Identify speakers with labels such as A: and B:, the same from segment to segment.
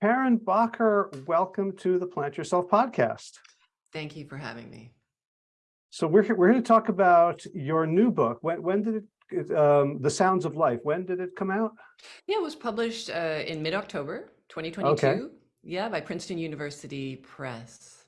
A: Karen Bakker, welcome to the Plant Yourself podcast.
B: Thank you for having me.
A: So we're here, we're here to talk about your new book. When, when did it, um, The Sounds of Life, when did it come out?
B: Yeah, it was published uh, in mid-October 2022. Okay. Yeah, by Princeton University Press.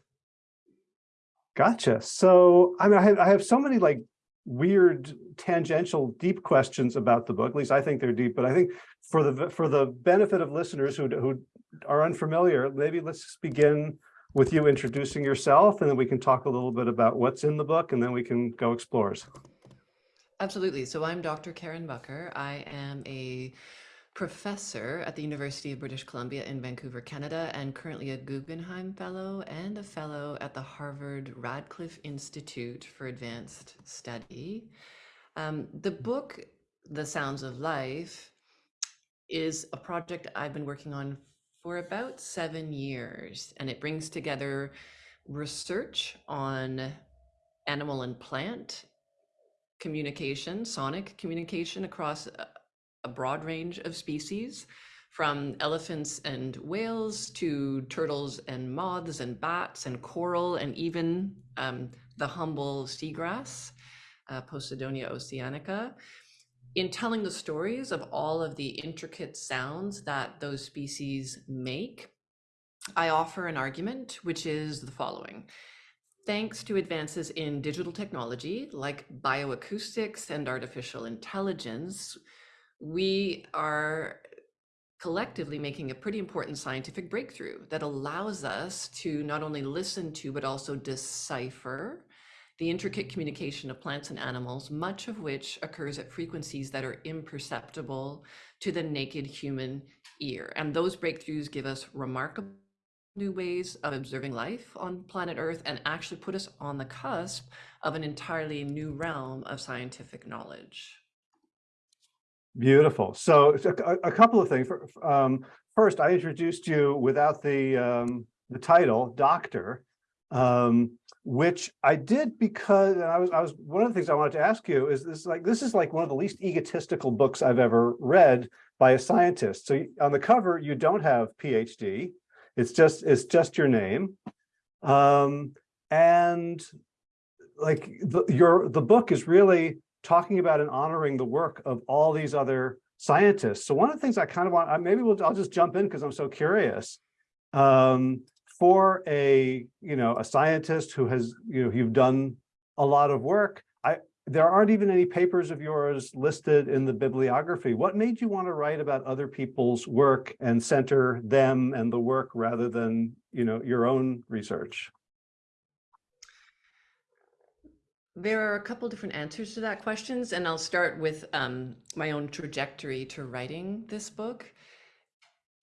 A: Gotcha. So I mean, I have, I have so many like weird tangential deep questions about the book at least i think they're deep but i think for the for the benefit of listeners who who are unfamiliar maybe let's just begin with you introducing yourself and then we can talk a little bit about what's in the book and then we can go explores
B: absolutely so i'm dr karen Bakker. i am a professor at the University of British Columbia in Vancouver, Canada, and currently a Guggenheim Fellow and a Fellow at the Harvard Radcliffe Institute for Advanced Study. Um, the book, The Sounds of Life, is a project I've been working on for about seven years, and it brings together research on animal and plant communication, sonic communication across a broad range of species from elephants and whales to turtles and moths and bats and coral and even um, the humble seagrass, uh, Posidonia oceanica, in telling the stories of all of the intricate sounds that those species make, I offer an argument, which is the following. Thanks to advances in digital technology like bioacoustics and artificial intelligence, we are collectively making a pretty important scientific breakthrough that allows us to not only listen to, but also decipher the intricate communication of plants and animals, much of which occurs at frequencies that are imperceptible to the naked human ear. And those breakthroughs give us remarkable new ways of observing life on planet Earth and actually put us on the cusp of an entirely new realm of scientific knowledge.
A: Beautiful. So a, a couple of things. Um, first, I introduced you without the um, the title, doctor, um, which I did because I was I was one of the things I wanted to ask you is this like this is like one of the least egotistical books I've ever read by a scientist. So on the cover, you don't have PhD. It's just it's just your name, um, and like the, your the book is really talking about and honoring the work of all these other scientists. So one of the things I kind of want, maybe we'll, I'll just jump in because I'm so curious. Um, for a, you know, a scientist who has, you know, you've done a lot of work, I, there aren't even any papers of yours listed in the bibliography. What made you want to write about other people's work and center them and the work rather than, you know, your own research?
B: There are a couple different answers to that questions, and I'll start with um, my own trajectory to writing this book.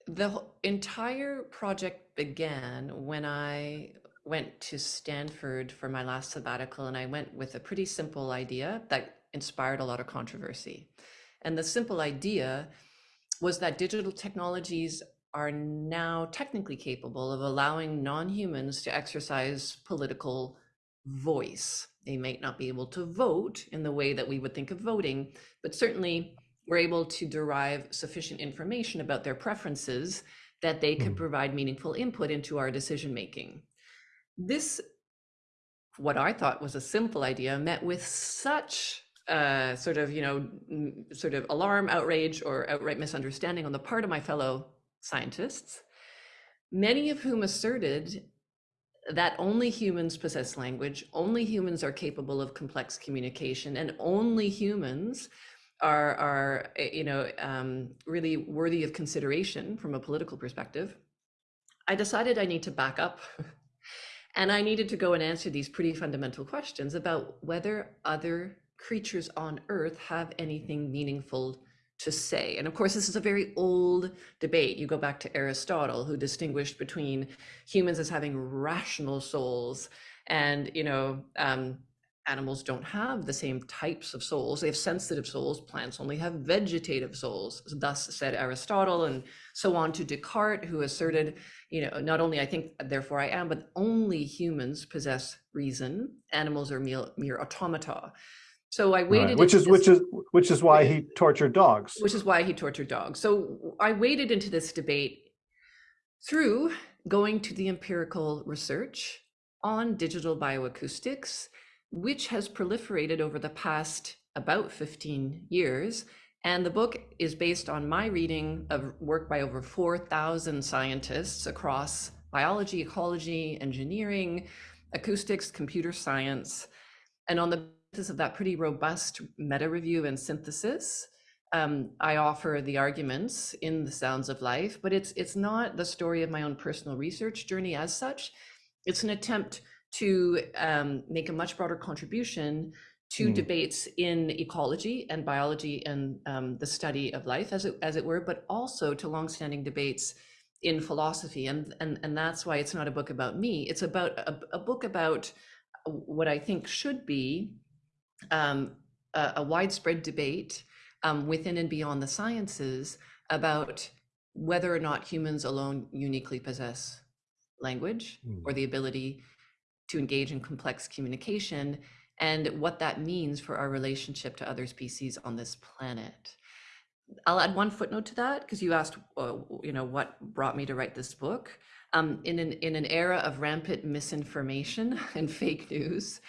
B: The entire project began when I went to Stanford for my last sabbatical, and I went with a pretty simple idea that inspired a lot of controversy. And the simple idea was that digital technologies are now technically capable of allowing non-humans to exercise political voice. They might not be able to vote in the way that we would think of voting, but certainly we're able to derive sufficient information about their preferences that they could mm. provide meaningful input into our decision making. This, what I thought was a simple idea, met with such uh, sort of, you know, sort of alarm, outrage, or outright misunderstanding on the part of my fellow scientists, many of whom asserted that only humans possess language, only humans are capable of complex communication, and only humans are, are eh, you know, um, really worthy of consideration from a political perspective, I decided I need to back up and I needed to go and answer these pretty fundamental questions about whether other creatures on Earth have anything meaningful to say. And of course, this is a very old debate. You go back to Aristotle, who distinguished between humans as having rational souls and, you know, um, animals don't have the same types of souls. They have sensitive souls. Plants only have vegetative souls. Thus said Aristotle and so on to Descartes, who asserted, you know, not only I think, therefore I am, but only humans possess reason. Animals are mere, mere automata. So I waited,
A: right. which is which is which is why he tortured dogs.
B: Which is why he tortured dogs. So I waded into this debate through going to the empirical research on digital bioacoustics, which has proliferated over the past about 15 years. And the book is based on my reading of work by over 4,000 scientists across biology, ecology, engineering, acoustics, computer science. And on the basis of that pretty robust meta review and synthesis, um, I offer the arguments in the Sounds of Life, but it's it's not the story of my own personal research journey as such. It's an attempt to um, make a much broader contribution to
A: Mm.
B: debates in ecology and biology and um, the study of life, as it as it were, but also to longstanding debates in philosophy. And and and that's why it's not a book about me. It's about a, a book about what I think should be um, a, a widespread debate um, within and beyond the sciences about whether or not humans alone uniquely possess language
A: Mm.
B: or the ability to engage in complex communication and what that means for our relationship to other species on this planet. I'll add one footnote to that because you asked, uh, you know, what brought me to write this book. Um, in an in an era of rampant misinformation and fake news,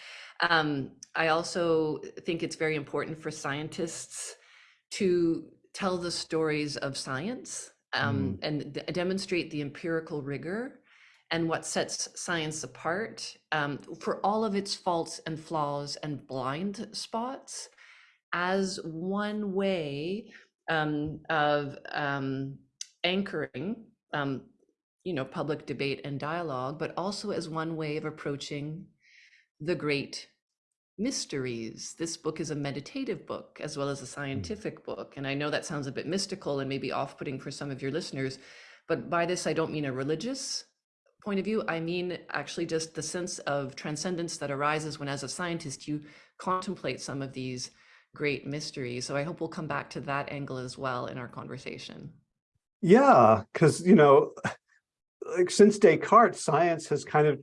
B: um, I also think it's very important for scientists to tell the stories of science um, and demonstrate the empirical rigor and what sets science apart um, for all of its faults and flaws and blind spots as one way um, of um, anchoring, um, you know, public debate and dialogue, but also as one way of approaching the great mysteries. This book is a meditative book as well as a scientific book. And I know that sounds a bit mystical and maybe off putting for some of your listeners, but by this, I don't mean a religious point of view. I mean actually just the sense of transcendence that arises when, as a scientist, you contemplate some of these great mysteries. So I hope we'll come back to that angle as well in our conversation.
A: Yeah, because, you know, like since Descartes, science has kind of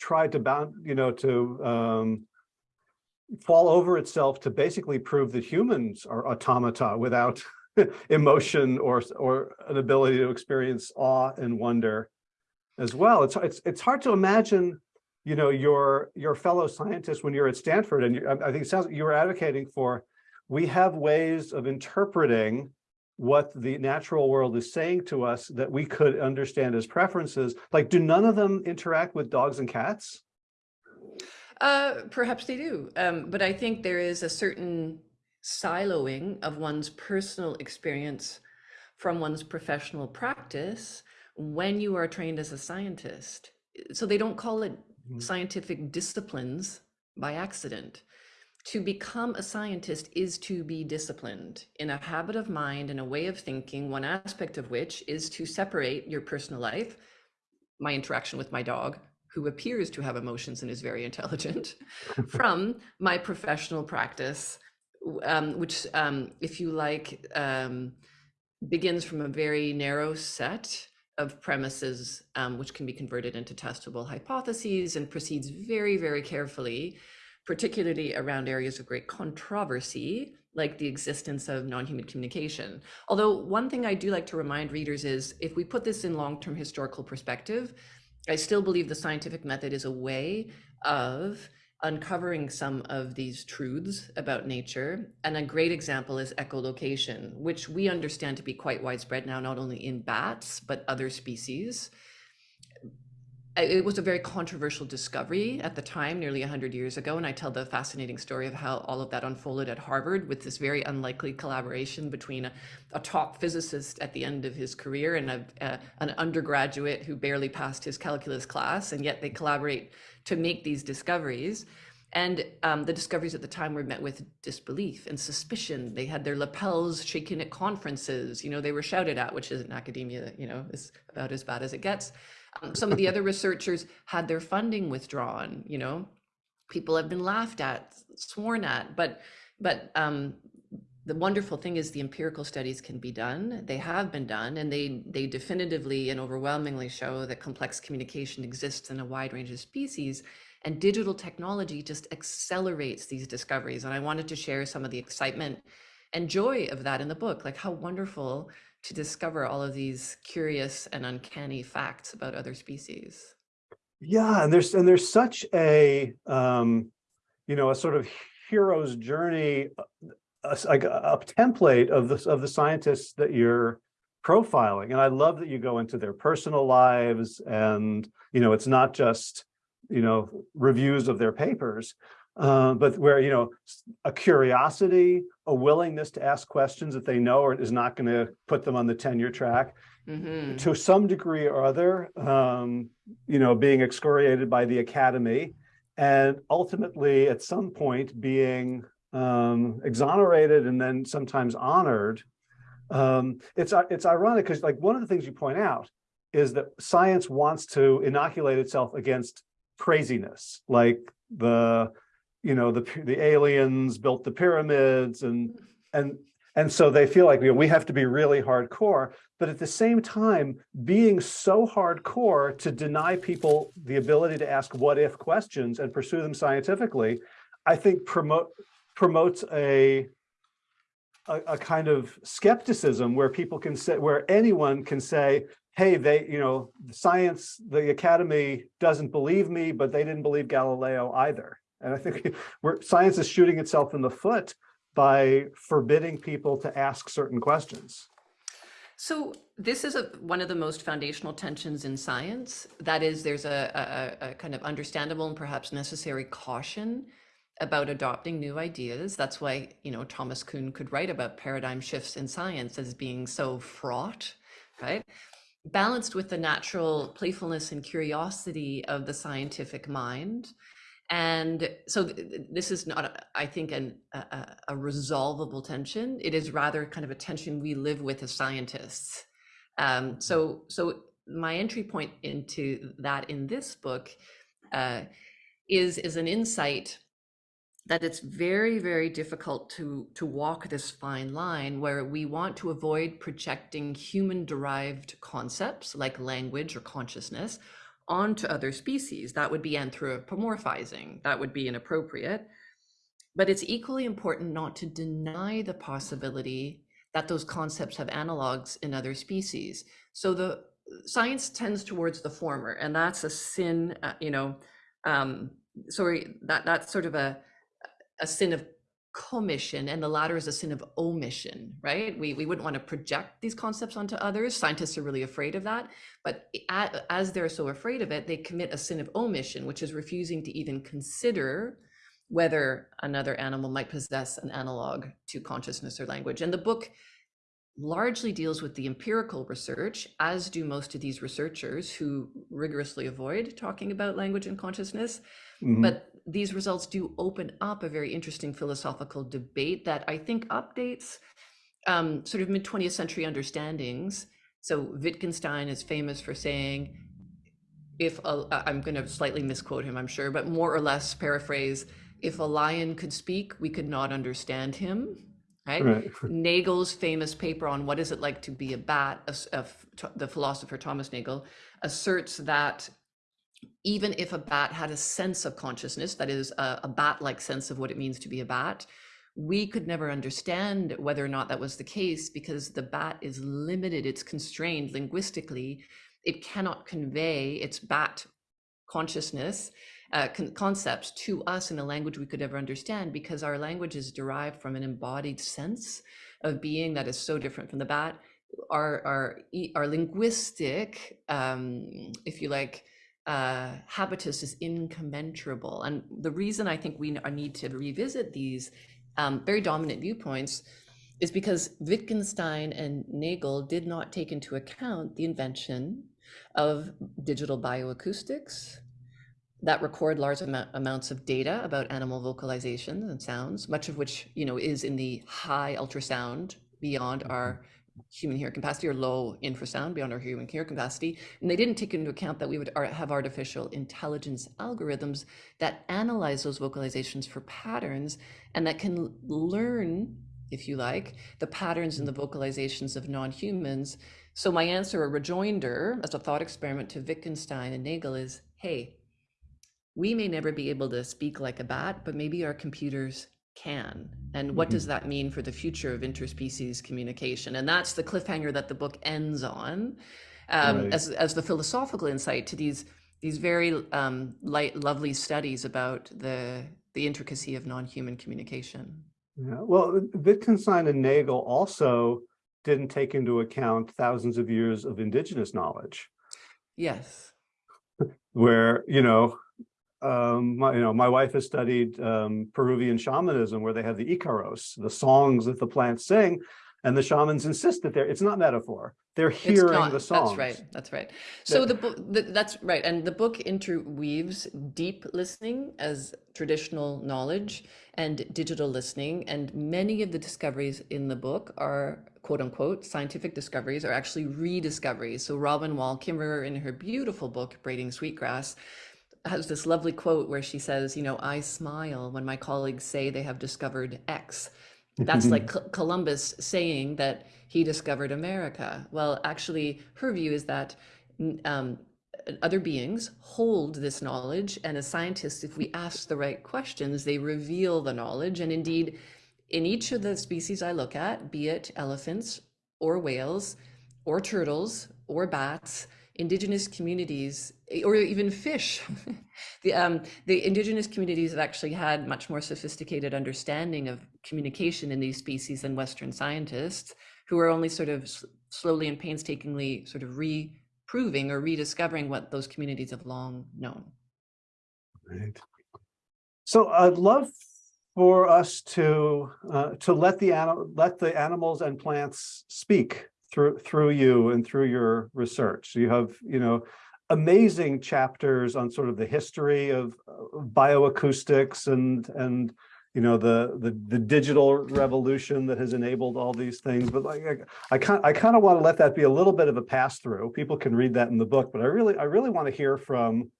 A: tried to bound, you know, to um, fall over itself to basically prove that humans are automata without emotion or or an ability to experience awe and wonder as well. It's it's it's hard to imagine, you know, your your fellow scientists when you're at Stanford, and you, I think it sounds you were advocating for. We have ways of interpreting what the natural world is saying to us that we could understand as preferences. Like, do none of them interact with dogs and cats?
B: Uh, perhaps they do, um, but I think there is a certain siloing of one's personal experience from one's professional practice when you are trained as a scientist. So they don't call it
A: Mhm.
B: scientific disciplines by accident. To become a scientist is to be disciplined in a habit of mind and a way of thinking, one aspect of which is to separate your personal life, my interaction with my dog, who appears to have emotions and is very intelligent, from my professional practice, um, which, um, if you like, um, begins from a very narrow set of premises, um, which can be converted into testable hypotheses and proceeds very, very carefully, particularly around areas of great controversy, like the existence of non-human communication. Although one thing I do like to remind readers is if we put this in long-term historical perspective, I still believe the scientific method is a way of uncovering some of these truths about nature. And a great example is echolocation, which we understand to be quite widespread now, not only in bats, but other species. It was a very controversial discovery at the time, nearly 100 years ago. And I tell the fascinating story of how all of that unfolded at Harvard with this very unlikely collaboration between a, a top physicist at the end of his career and a, a, an undergraduate who barely passed his calculus class. And yet they collaborate to make these discoveries. And um, the discoveries at the time were met with disbelief and suspicion. They had their lapels shaken at conferences. You know, they were shouted at, which is in academia, you know, is about as bad as it gets. Um, some of the other researchers had their funding withdrawn. You know, people have been laughed at, sworn at, but but um, the wonderful thing is the empirical studies can be done. They have been done, and they they definitively and overwhelmingly show that complex communication exists in a wide range of species. And digital technology just accelerates these discoveries. And I wanted to share some of the excitement and joy of that in the book, like how wonderful to discover all of these curious and uncanny facts about other species.
A: Yeah, and there's and there's such a um, you know a sort of hero's journey, uh, a, like a, a template of the of the scientists that you're profiling, and I love that you go into their personal lives, and you know it's not just you know reviews of their papers, uh, but where you know a curiosity, a willingness to ask questions that they know or is not going to put them on the tenure track,
B: Mhm.
A: to some degree or other, um, you know, being excoriated by the academy, and ultimately at some point being um, exonerated and then sometimes honored. Um, it's it's ironic because like one of the things you point out is that science wants to inoculate itself against craziness, like the you know the the aliens built the pyramids and mm. and and so they feel like you know, we have to be really hardcore, but at the same time, being so hardcore to deny people the ability to ask what if questions and pursue them scientifically, I think promote promotes a, a, a kind of skepticism where people can say, where anyone can say, hey, they, you know, science, the academy doesn't believe me, but they didn't believe Galileo either. And I think we're, science is shooting itself in the foot by forbidding people to ask certain questions.
B: So this is a, one of the most foundational tensions in science. That is, there's a, a, a kind of understandable and perhaps necessary caution about adopting new ideas. That's why, you know, Thomas Kuhn could write about paradigm shifts in science as being so fraught, right? Balanced with the natural playfulness and curiosity of the scientific mind. And so th- this is not, I think, an, a, a resolvable tension. It is rather kind of a tension we live with as scientists. Um, so, so my entry point into that in this book uh, is is an insight that it's very very difficult to to walk this fine line where we want to avoid projecting human derived concepts like language or consciousness onto other species. That would be anthropomorphizing. That would be inappropriate. But it's equally important not to deny the possibility that those concepts have analogs in other species. So the science tends towards the former and that's a sin uh, you know um sorry that that's sort of a a sin of commission and the latter is a sin of omission right? We, we wouldn't want to project these concepts onto others. Scientists are really afraid of that. But as they're so afraid of it they commit a sin of omission which is refusing to even consider whether another animal might possess an analog to consciousness or language. And the book largely deals with the empirical research as do most of these researchers who rigorously avoid talking about language and consciousness.
A: Mhm.
B: but these results do open up a very interesting philosophical debate that I think updates um, sort of mid 20th century understandings. So Wittgenstein is famous for saying, if a, I- I'm going to slightly misquote him, I'm sure, but more or less paraphrase, if a lion could speak, we could not understand him. Right?
A: Right.
B: Nagel's famous paper on what is it like to be a bat, of, of the philosopher Thomas Nagel, asserts that even if a bat had a sense of consciousness, that is a, a bat-like sense of what it means to be a bat, we could never understand whether or not that was the case because the bat is limited, it's constrained linguistically. It cannot convey its bat consciousness uh, con- concepts to us in a language we could ever understand because our language is derived from an embodied sense of being that is so different from the bat. Our our our linguistic, um, if you like, uh, habitus is incommensurable. And the reason I think we need to revisit these um, very dominant viewpoints is because Wittgenstein and Nagel did not take into account the invention of digital bioacoustics that record large amou- amounts of data about animal vocalizations and sounds, much of which you know is in the high ultrasound beyond our human hearing capacity or low infrasound beyond our human hearing capacity. And they didn't take into account that we would have artificial intelligence algorithms that analyze those vocalizations for patterns and that can learn, if you like, the patterns in the vocalizations of non-humans. So my answer, a rejoinder as a thought experiment to Wittgenstein and Nagel is, hey, we may never be able to speak like a bat, but maybe our computers can and what does that mean for the future of interspecies communication and that's the cliffhanger that the book ends on um,
A: Right.
B: as, as the philosophical insight to these these very um, light lovely studies about the the intricacy of non-human communication
A: Yeah, well, Wittgenstein and Nagel also didn't take into account thousands of years of indigenous knowledge.
B: yes
A: where you know um my you know my wife has studied um peruvian shamanism where they have the icaros the songs that the plants sing and the shamans insist that they're it's not metaphor they're hearing
B: not.
A: the songs
B: That's right. That's right. So
A: That-
B: the book, that's right, and the book interweaves deep listening as traditional knowledge and digital listening, and many of the discoveries in the book are quote unquote scientific discoveries, are actually rediscoveries. So Robin Wall Kimmerer, in her beautiful book Braiding Sweetgrass, has this lovely quote where she says, "You know, I smile when my colleagues say they have discovered X." That's like Co- Columbus saying that he discovered America. Well, actually, her view is that um, other beings hold this knowledge, and as scientists, if we ask the right questions, they reveal the knowledge. And indeed, in each of the species I look at, be it elephants or whales or turtles or bats, indigenous communities or even fish, the um, the indigenous communities have actually had much more sophisticated understanding of communication in these species than Western scientists, who are only sort of slowly and painstakingly sort of reproving or rediscovering what those communities have long known.
A: Right. So I'd love for us to uh, to let the let the animals and plants speak through through you and through your research. You have you know amazing chapters on sort of the history of bioacoustics and and you know the the the digital revolution that has enabled all these things. But like I, I kind I kind of want to let that be a little bit of a pass through. People can read that in the book, but I really I really want to hear from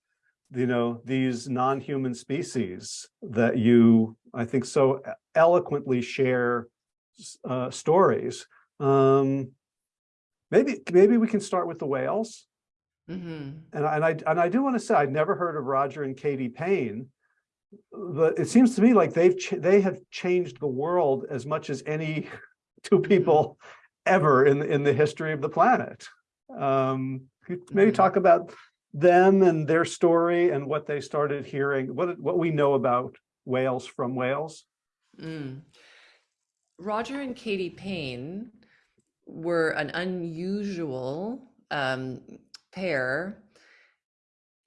A: you know, these non-human species that you, I think, so eloquently share uh, stories. Um, maybe, maybe we can start with the whales.
B: hmm
A: And I, and I, and I do want to say, I'd never heard of Roger and Katie Payne, but it seems to me like they've, ch- they have changed the world as much as any two people ever in, the- in the history of the planet. Um, maybe
B: Mhm.
A: talk about them and their story and what they started hearing, what, what we know about whales from whales.
B: Mm. Roger and Katie Payne were an unusual um, pair,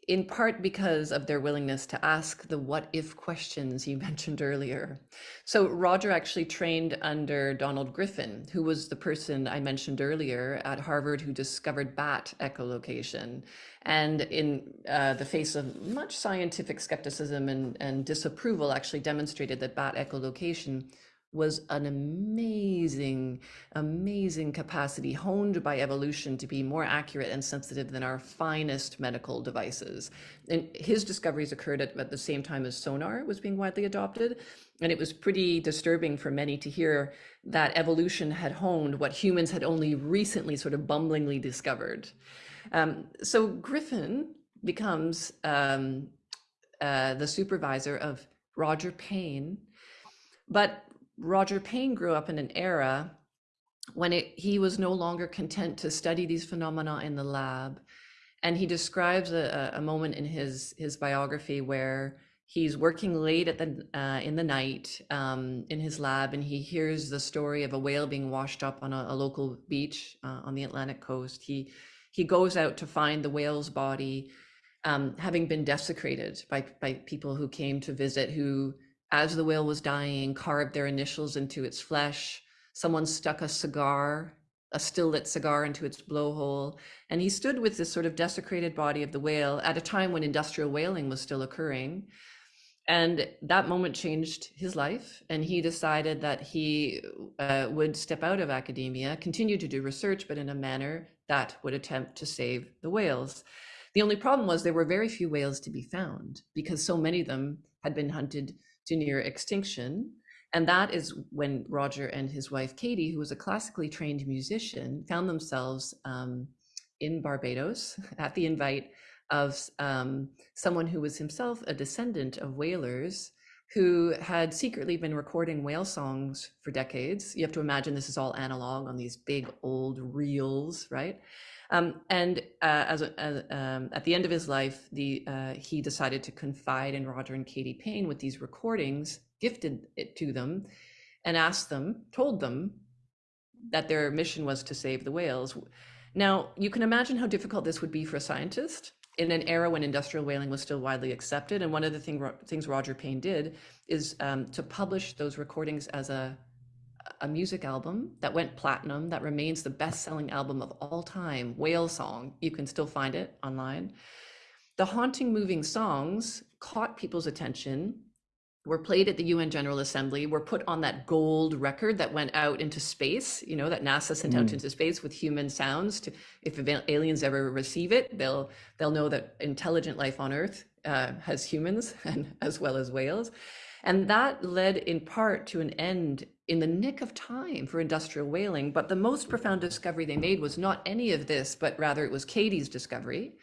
B: in part because of their willingness to ask the what if questions you mentioned earlier. So, Roger actually trained under Donald Griffin, who was the person I mentioned earlier at Harvard who discovered bat echolocation. And in uh, the face of much scientific skepticism and, and disapproval, actually demonstrated that bat echolocation was an amazing, amazing capacity honed by evolution to be more accurate and sensitive than our finest medical devices. And his discoveries occurred at, at the same time as sonar was being widely adopted. And it was pretty disturbing for many to hear that evolution had honed what humans had only recently sort of bumblingly discovered. Um, so Griffin becomes um, uh, the supervisor of Roger Payne, but Roger Payne grew up in an era when it, he was no longer content to study these phenomena in the lab. And he describes a, a moment in his, his biography where he's working late at the, uh, in the night um, in his lab and he hears the story of a whale being washed up on a, a local beach uh, on the Atlantic coast. He, he goes out to find the whale's body um, having been desecrated by, by people who came to visit who as the whale was dying, carved their initials into its flesh. Someone stuck a cigar, a still lit cigar, into its blowhole. And he stood with this sort of desecrated body of the whale at a time when industrial whaling was still occurring. And that moment changed his life. And he decided that he uh, would step out of academia, continue to do research, but in a manner that would attempt to save the whales. The only problem was there were very few whales to be found because so many of them had been hunted to near extinction. And that is when Roger and his wife Katie, who was a classically trained musician, found themselves um, in Barbados at the invite of um, someone who was himself a descendant of whalers who had secretly been recording whale songs for decades. You have to imagine this is all analog on these big old reels, right? Um, and uh, as, as um, at the end of his life, the uh, he decided to confide in Roger and Katie Payne with these recordings, gifted it to them, and asked them, told them that their mission was to save the whales. Now, you can imagine how difficult this would be for a scientist in an era when industrial whaling was still widely accepted. And one of the thing, things Roger Payne did is um, to publish those recordings as a, a music album that went platinum, that remains the best selling album of all time, Whale Song. You can still find it online. The haunting, moving songs caught people's attention were played at the UN General Assembly, were put on that gold record that went out into space, you know, that NASA sent mm. out into space with human sounds to if aliens ever receive it, they'll they'll know that intelligent life on Earth uh, has humans and as well as whales. And that led in part to an end in the nick of time for industrial whaling. But the most profound discovery they made was not any of this, but rather it was Katie's discovery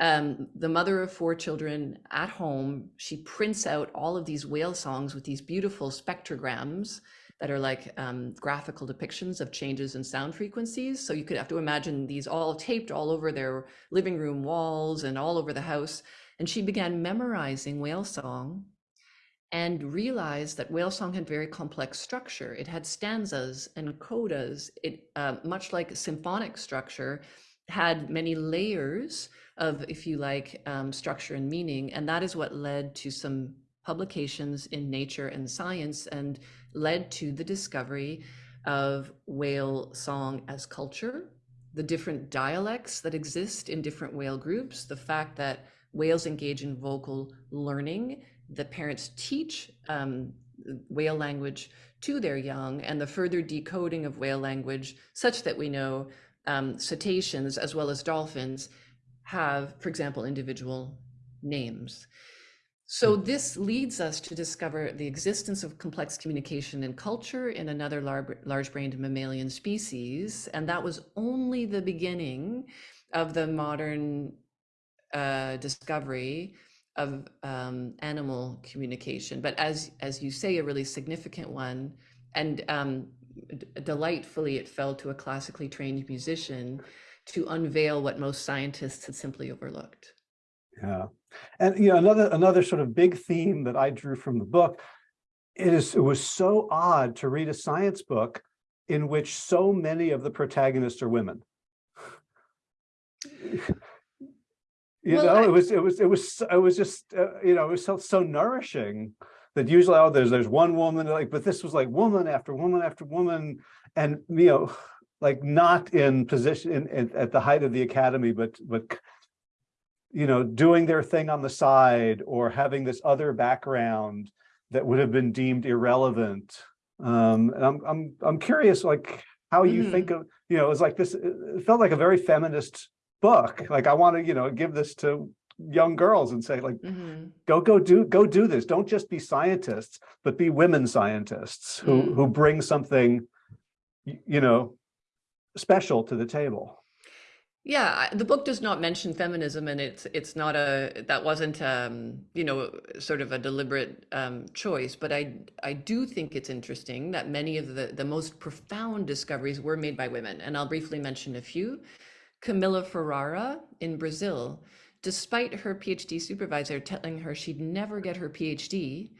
B: um, the mother of four children at home, she prints out all of these whale songs with these beautiful spectrograms that are like um, graphical depictions of changes in sound frequencies. So you could have to imagine these all taped all over their living room walls and all over the house. And she began memorizing whale song and realized that whale song had very complex structure. It had stanzas and codas. It, uh, much like symphonic structure, had many layers of, if you like, um, structure and meaning. And that is what led to some publications in Nature and Science and led to the discovery of whale song as culture, the different dialects that exist in different whale groups, the fact that whales engage in vocal learning, the parents teach um, whale language to their young, and the further decoding of whale language such that we know um, cetaceans as well as dolphins have, for example, individual names. So hmm. this leads us to discover the existence of complex communication and culture in another large-brained mammalian species. And that was only the beginning of the modern uh, discovery of um, animal communication. But as, as you say, a really significant one, and um, delightfully it fell to a classically trained musician to unveil what most scientists had simply overlooked.
A: Yeah. And you know, another another sort of big theme that I drew from the book it is it was so odd to read a science book in which so many of the protagonists are women. you well, know, I, it was it was it was it was just uh, you know, it was so so nourishing that usually oh there's there's one woman like but this was like woman after woman after woman and you know like not in position in, in, at the height of the academy, but but you know doing their thing on the side or having this other background that would have been deemed irrelevant. Um, and I'm I'm I'm curious, like how you mm -hmm. think of you know it's like this. It felt like a very feminist book. Like I want to you know give this to young girls and say like mm -hmm. go go do go do this don't just be scientists but be women scientists who mm. who bring something you know special to the table.
B: Yeah, the book does not mention feminism, and it's it's not a that wasn't um, you know sort of a deliberate um, choice. But I I do think it's interesting that many of the the most profound discoveries were made by women, and I'll briefly mention a few. Camila Ferrara in Brazil, despite her PhD supervisor telling her she'd never get her PhD,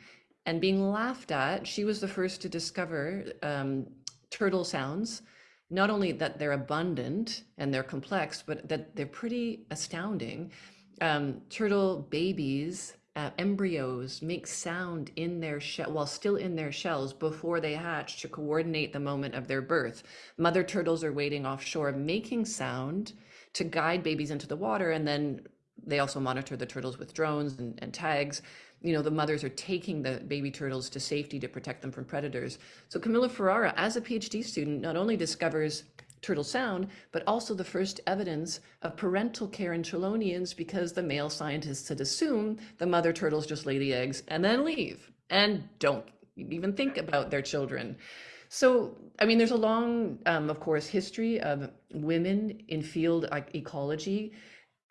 B: and being laughed at, she was the first to discover um, turtle sounds not only that they're abundant and they're complex, but that they're pretty astounding. Um, turtle babies, uh, embryos make sound in their shell while still in their shells before they hatch to coordinate the moment of their birth. Mother turtles are waiting offshore, making sound to guide babies into the water. And then they also monitor the turtles with drones and, and tags you know, the mothers are taking the baby turtles to safety to protect them from predators. So Camila Ferrara, as a PhD student, not only discovers turtle sound, but also the first evidence of parental care in chelonians because the male scientists had assumed the mother turtles just lay the eggs and then leave and don't even think about their children. So, I mean, there's a long, um, of course, history of women in field ecology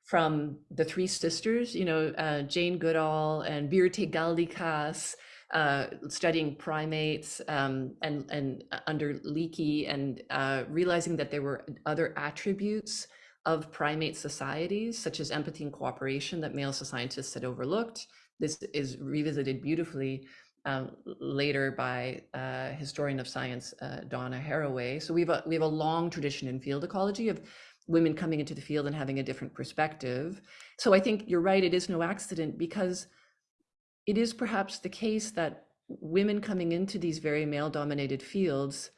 B: from the three sisters, you know, uh, Jane Goodall and Birute Galdikas, uh, studying primates um, and, and uh, under Leakey and uh, realizing that there were other attributes of primate societies, such as empathy and cooperation that male scientists had overlooked. This is revisited beautifully um, later by uh, historian of science uh, Donna Haraway. So we have a we have a long tradition in field ecology of women coming into the field and having a different perspective. So I think you're right; it is no accident because it is perhaps the case that women coming into these very male-dominated fields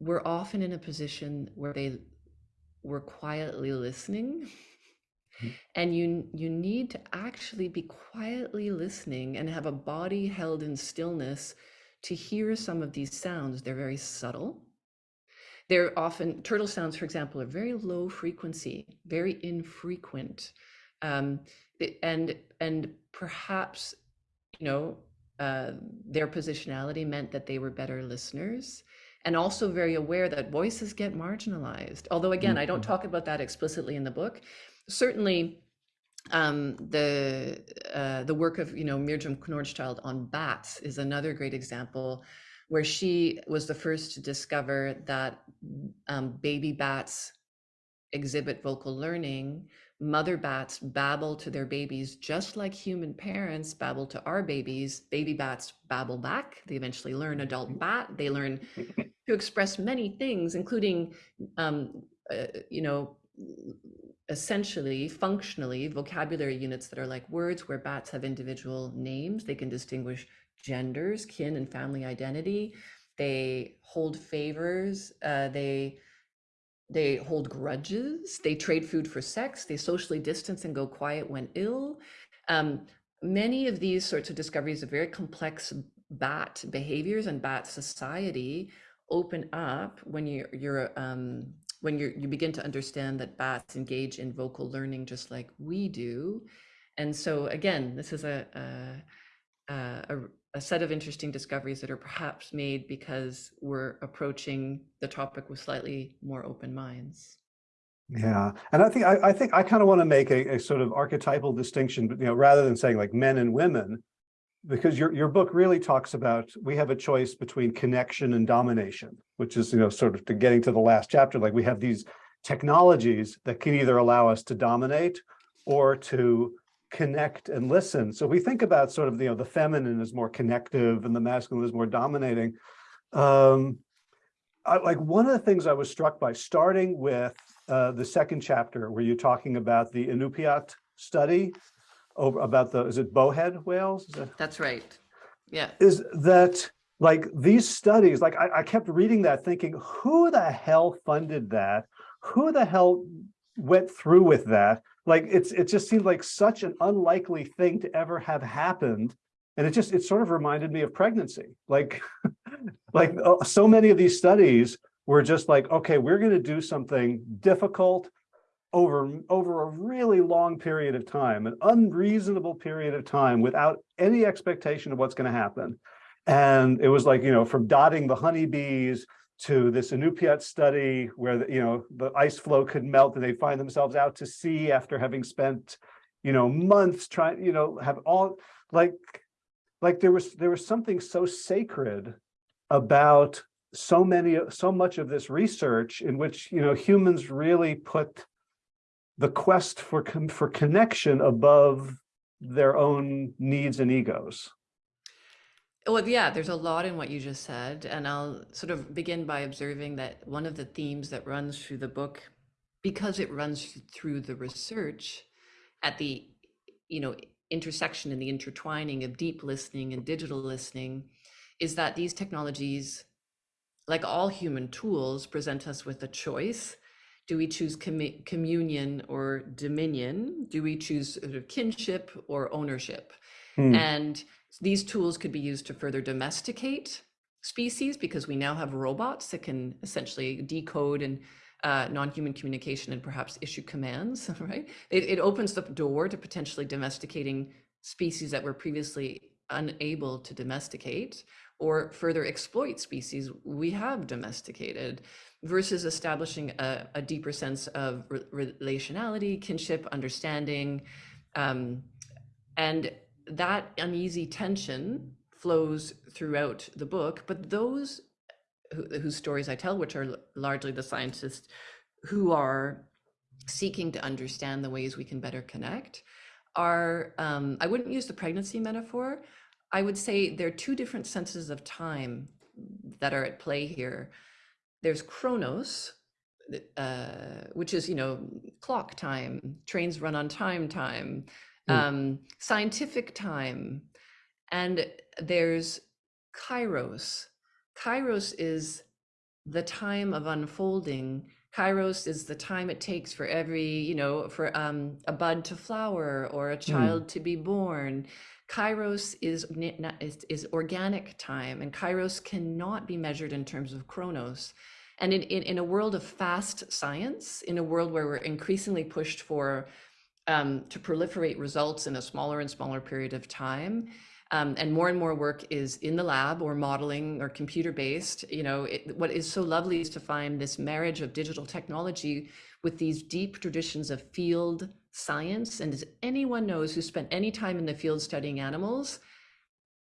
B: were often in a position where they were quietly listening. Mm. and you you need to actually be quietly listening and have a body held in stillness to hear some of these sounds. They're very subtle. They're often turtle sounds for example are very low frequency very infrequent. Um, and and perhaps you know uh, their positionality meant that they were better listeners and also very aware that voices get marginalized although again i don't
A: Mhm.
B: talk about that explicitly in the book certainly um, the uh, the work of you know Mirjam Knörnschild on bats is another great example where she was the first to discover that um, baby bats exhibit vocal learning. Mother bats babble to their babies just like human parents babble to our babies. Baby bats babble back. They eventually learn adult bat. They learn to express many things, including, um, uh, you know, essentially functionally vocabulary units that are like words where bats have individual names they can distinguish genders kin and family identity they hold favors uh, they they hold grudges they trade food for sex they socially distance and go quiet when ill. Um, many of these sorts of discoveries of very complex bat behaviors and bat society open up when you're, you're um, when you you begin to understand that bats engage in vocal learning just like we do. And so again this is a a, a, a set of interesting discoveries that are perhaps made because we're approaching the topic with slightly more open minds
A: Yeah, and I think I, I think I kind of want to make a, a sort of archetypal distinction, but you know, rather than saying like men and women, because your your book really talks about we have a choice between connection and domination, which is you know sort of to getting to the last chapter. Like we have these technologies that can either allow us to dominate or to connect and listen. So we think about sort of you know the feminine is more connective and the masculine is more dominating. Um, I, like one of the things I was struck by, starting with uh, the second chapter where you're talking about the Inupiat study over about the, is it bowhead whales? Is that,
B: that's right yeah
A: is that like these studies, like I, I kept reading that thinking, who the hell funded that? Who the hell went through with that? Like it's, it just seemed like such an unlikely thing to ever have happened. And it just, it sort of reminded me of pregnancy. Like, like uh, so many of these studies were just like, okay, we're going to do something difficult over, over a really long period of time, an unreasonable period of time without any expectation of what's going to happen. And it was like, you know, from dotting the honeybees to this Inupiat study where, the, you know, the ice floe could melt and they find themselves out to sea after having spent, you know, months trying, you know, have all like, like there was, there was something so sacred about so many, so much of this research in which, you know, humans really put the quest for, for connection above their own needs and egos.
B: Well, yeah, there's a lot in what you just said, and I'll sort of begin by observing that one of the themes that runs through the book, because it runs through the research at the, you know, intersection and the intertwining of deep listening and digital listening, is that these technologies, like all human tools, present us with a choice. Do we choose commu- communion or dominion? Do we choose sort of kinship or ownership?
A: Hmm.
B: And these tools could be used to further domesticate species because we now have robots that can essentially decode and uh, non-human communication and perhaps issue commands, right? It, it opens the door to potentially domesticating species that were previously unable to domesticate or further exploit species we have domesticated versus establishing a, a deeper sense of re- relationality, kinship, understanding. Um, and that uneasy tension flows throughout the book, but those who, whose stories I tell, which are largely the scientists who are seeking to understand the ways we can better connect, are, um, I wouldn't use the pregnancy metaphor. I would say there are two different senses of time that are at play here. There's chronos, uh, which is, you know, clock time, trains run on time time. Um, scientific time. And there's kairos. Kairos is the time of unfolding. Kairos is the time it takes for every, you know, for um, a bud to flower or a child to be born. Kairos is, is is organic time, and Kairos cannot be measured in terms of chronos. And in, in, in a world of fast science, in a world where we're increasingly pushed for um, to proliferate results in a smaller and smaller period of time. Um, and more and more work is in the lab or modeling or computer based. You know, it, what is so lovely is to find this marriage of digital technology with these deep traditions of field science. And as anyone knows who spent any time in the field studying animals,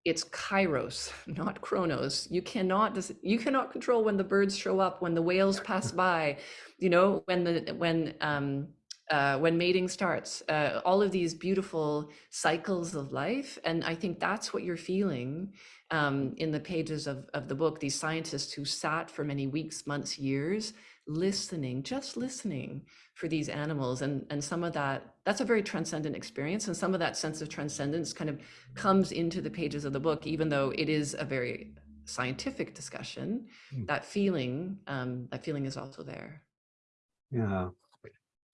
B: it's kairos, not chronos. You cannot you cannot control when the birds show up, when the whales pass by, you know, when the when um, uh, when mating starts, uh, all of these beautiful cycles of life. And I think that's what you're feeling um, in the pages of, of the book. These scientists who sat for many weeks, months, years, listening, just listening for these animals. And, and some of that, that's a very transcendent experience. And some of that sense of transcendence kind of comes into the pages of the book, even though it is a very scientific discussion.
A: Mm.
B: That feeling, um, that feeling is also there.
A: Yeah.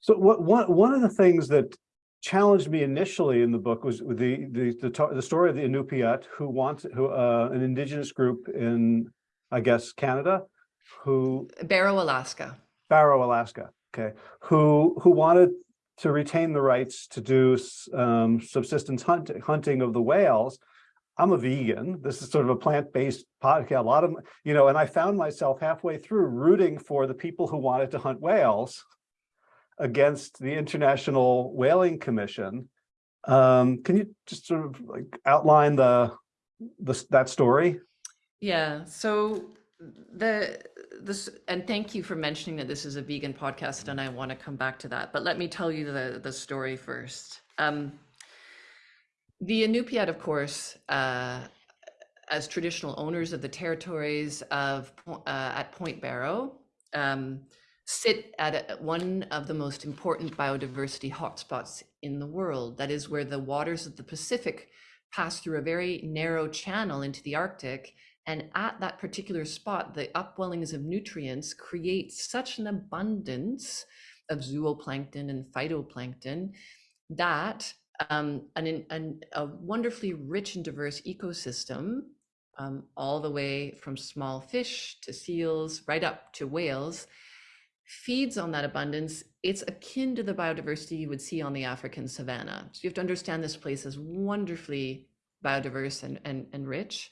A: So what, one, one of the things that challenged me initially in the book was the, the, the, the story of the Inupiat who wants, who, uh, an indigenous group in, I guess, Canada, who,
B: Barrow, Alaska.
A: Barrow, Alaska, okay, who, who wanted to retain the rights to do um, subsistence hunt, hunting of the whales. I'm a vegan. This is sort of a plant-based podcast. A lot of, you know, and I found myself halfway through rooting for the people who wanted to hunt whales against the International Whaling Commission. Um, can you just sort of like outline the, the, that story?
B: Yeah. So the this and thank you for mentioning that this is a vegan podcast, and I want to come back to that. But let me tell you the the story first. Um, the Inupiat, of course, uh, as traditional owners of the territories of uh, at Point Barrow, um, sit at a, one of the most important biodiversity hotspots in the world. That is where the waters of the Pacific pass through a very narrow channel into the Arctic. And at that particular spot, the upwellings of nutrients create such an abundance of zooplankton and phytoplankton that um, an, an, a wonderfully rich and diverse ecosystem, um, all the way from small fish to seals, right up to whales, feeds on that abundance. It's akin to the biodiversity you would see on the African savanna. So you have to understand this place is wonderfully biodiverse and, and, and rich.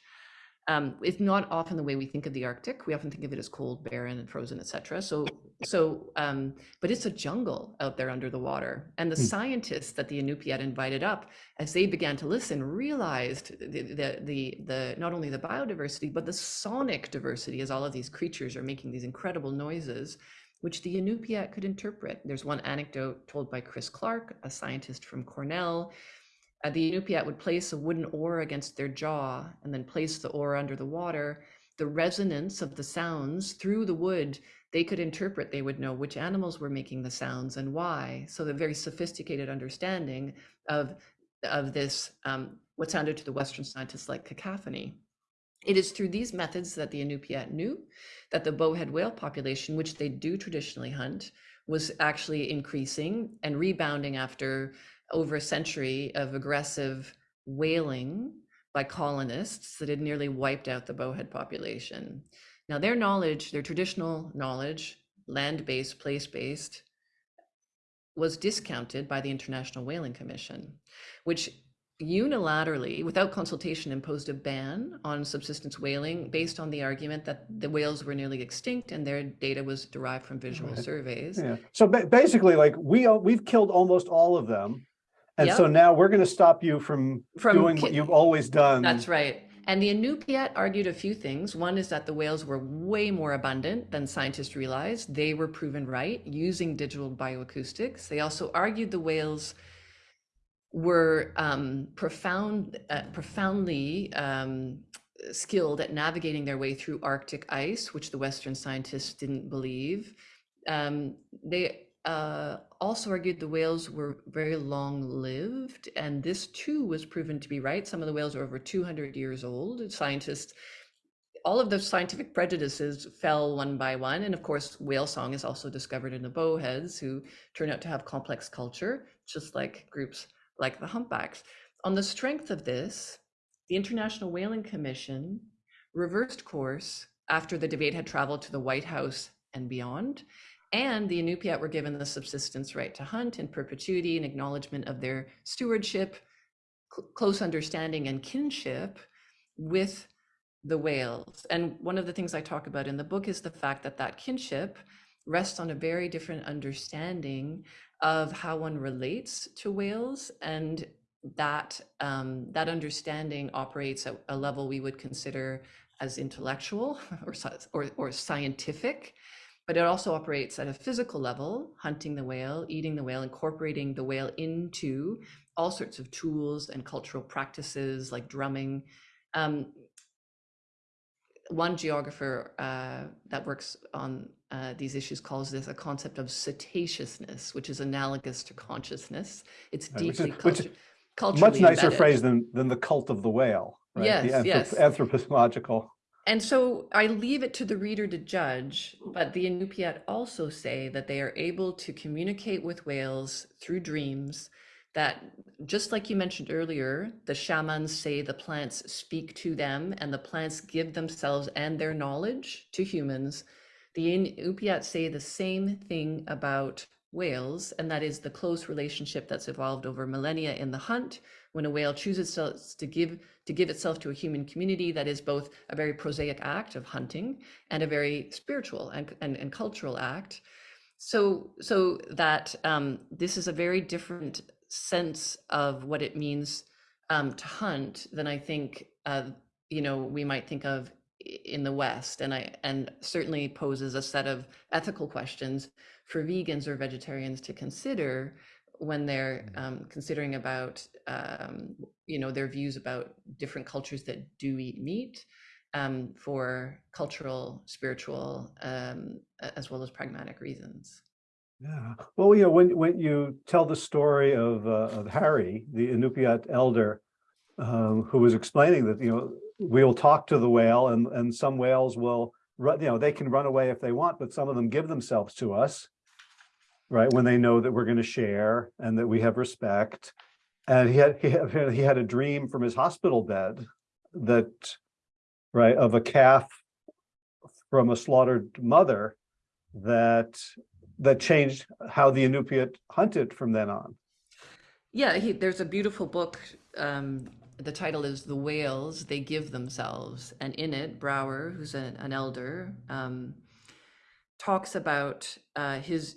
B: Um, it's not often the way we think of the Arctic. We often think of it as cold, barren, and frozen, etc. So, so, um, but it's a jungle out there under the water. And the
A: Hmm.
B: scientists that the Inupiat invited up, as they began to listen, realized the, the the the not only the biodiversity but the sonic diversity, as all of these creatures are making these incredible noises, which the Inupiat could interpret. There's one anecdote told by Chris Clark, a scientist from Cornell, uh, the Inupiat would place a wooden oar against their jaw and then place the oar under the water. The resonance of the sounds through the wood, they could interpret, they would know which animals were making the sounds and why. So the very sophisticated understanding of, of this, um, what sounded to the Western scientists like cacophony. It is through these methods that the Inupiat knew that the bowhead whale population, which they do traditionally hunt, was actually increasing and rebounding after over a century of aggressive whaling by colonists that had nearly wiped out the bowhead population. Now, their knowledge, their traditional knowledge, land based, place based, was discounted by the International Whaling Commission, which unilaterally, without consultation, imposed a ban on subsistence whaling based on the argument that the whales were nearly extinct and their data was derived from visual
A: Right.
B: surveys.
A: Yeah, so ba- basically, like, we, we've killed almost all of them. And so now we're gonna stop you from
B: From
A: doing what you've always done.
B: That's right. And the Inupiat argued a few things. One is that the whales were way more abundant than scientists realized. They were proven right using digital bioacoustics. They also argued the whales were um, profound, uh, profoundly um, skilled at navigating their way through Arctic ice, which the Western scientists didn't believe. Um, they uh, also argued the whales were very long lived, and this too was proven to be right. Some of the whales are over 200 years old. Scientists, all of those scientific prejudices fell one by one. And of course, whale song is also discovered in the bowheads, who turn out to have complex culture, just like groups like the humpbacks. On the strength of this, the International Whaling Commission reversed course after the debate had traveled to the White House and beyond. And the Inupiat were given the subsistence right to hunt in perpetuity in acknowledgement of their stewardship, cl- close understanding, and kinship with the whales. And one of the things I talk about in the book is the fact that that kinship rests on a very different understanding of how one relates to whales and that um, that understanding operates at a level we would consider as intellectual or, or, or scientific but it also operates at a physical level hunting the whale eating the whale incorporating the whale into all sorts of tools and cultural practices like drumming. Um, one geographer uh, that works on uh, these issues calls this a concept of cetaceousness, which is analogous to consciousness. It's
A: Right, which is-
B: deeply
A: which-
B: cultu- culturally
A: Much nicer
B: embedded.
A: phrase than, than the cult of the whale. right? The
B: Yes,
A: anthrop-
B: yes.
A: Anthropological.
B: And so I leave it to the reader to judge, but the Inupiat also say that they are able to communicate with whales through dreams. That just like you mentioned earlier, the shamans say the plants speak to them and the plants give themselves and their knowledge to humans. The Inupiat say the same thing about whales, and that is the close relationship that's evolved over millennia in the hunt. When a whale chooses to give to give itself to a human community, that is both a very prosaic act of hunting and a very spiritual and, and, and cultural act. So so that um, this is a very different sense of what it means um, to hunt than I think uh, you know we might think of in the West, and I and certainly poses a set of ethical questions for vegans or vegetarians to consider when they're um, considering about um, you know their views about different cultures that do eat meat um, for cultural, spiritual, um, as well as pragmatic reasons.
A: Yeah, well, you know, when, when you tell the story of, uh, of Harry, the Inupiat elder, um, who was explaining that, you know, we'll talk to the whale and, and some whales will, run, you know, they can run away if they want, but some of them give themselves to us. Right, when they know that we're gonna share and that we have respect. And he had, he had, he had a dream from his hospital bed that, right, of a calf from a slaughtered mother that that changed how the Inupiat hunted from then on.
B: Yeah, he, there's a beautiful book. Um, the title is "The Whales They Give Themselves," and in it, Brower, who's a, an elder, um, talks about uh, his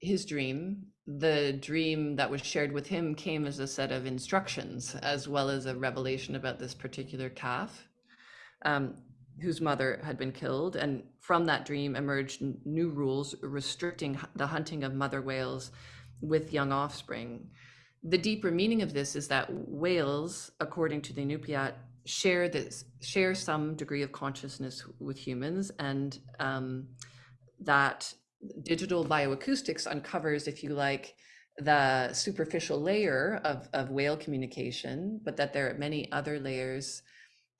B: his dream. The dream that was shared with him came as a set of instructions, as well as a revelation about this particular calf, um, whose mother had been killed. And from that dream emerged new rules restricting the hunting of mother whales with young offspring. The deeper meaning of this is that whales, according to the Inupiat, share this share some degree of consciousness with humans, and um, that digital bioacoustics uncovers, if you like, the superficial layer of, of whale communication, but that there are many other layers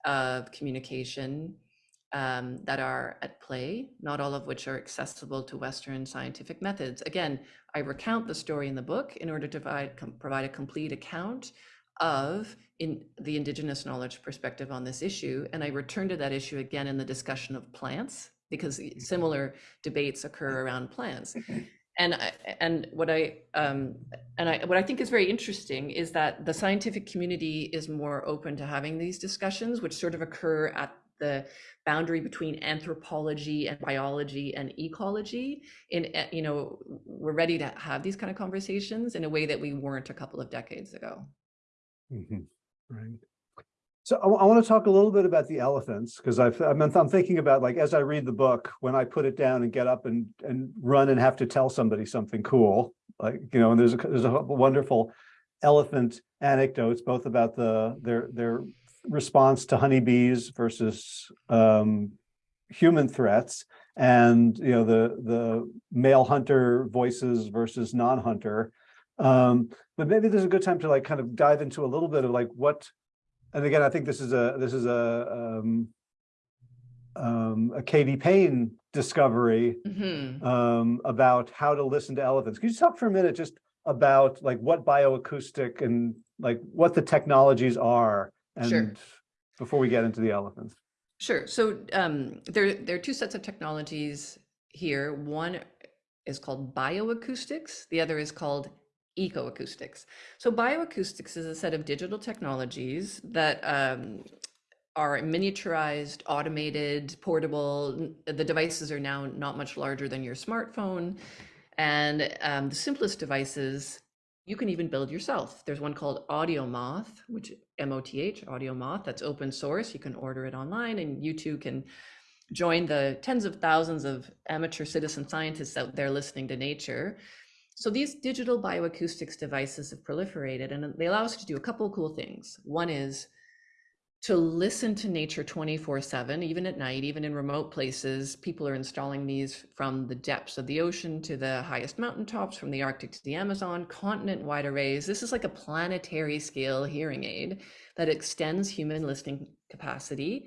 B: of communication um, that are at play, not all of which are accessible to Western scientific methods. Again, I recount the story in the book in order to provide, provide a complete account of in the indigenous knowledge perspective on this issue. And I return to that issue again in the discussion of plants, because similar debates occur around plants. and I, and what I um, and I what I think is very interesting is that the scientific community is more open to having these discussions, which sort of occur at the boundary between anthropology and biology and ecology. In eh, you know, we're ready to have these kind of conversations in a way that we weren't a couple of decades ago.
A: Mhm, Right. So I, want to talk a little bit about the elephants because I've, I'm, I'm thinking about like, as I read the book, when I put it down and get up and, and run and have to tell somebody something cool, like, you know, and there's a, there's a wonderful elephant anecdotes, both about the, their, their response to honeybees versus um, human threats and, you know, the, the male hunter voices versus non-hunter. Um, but maybe there's a good time to like kind of dive into a little bit of like what and again, I think this is a this is a um, um, a Katie Payne discovery
B: Mhm.
A: um, about how to listen to elephants. Could you talk for a minute just about like what bioacoustic and like what the technologies are and
B: Sure.
A: before we get into the elephants?
B: Sure. So um, there, there are two sets of technologies here. One is called bioacoustics. The other is called ecoacoustics. So bioacoustics is a set of digital technologies that um, are miniaturized, automated, portable. The devices are now not much larger than your smartphone. And um, the simplest devices you can even build yourself. There's one called Audio Moth, which M-O-T-H, Audio Moth. that's open source. You can order it online and you too can join the tens of thousands of amateur citizen scientists out there listening to nature so these digital bioacoustics devices have proliferated and they allow us to do a couple cool things. One is to listen to nature 24 7, even at night, even in remote places. People are installing these from the depths of the ocean to the highest mountaintops, from the Arctic to the Amazon, continent wide arrays. This is like a planetary scale hearing aid that extends human listening capacity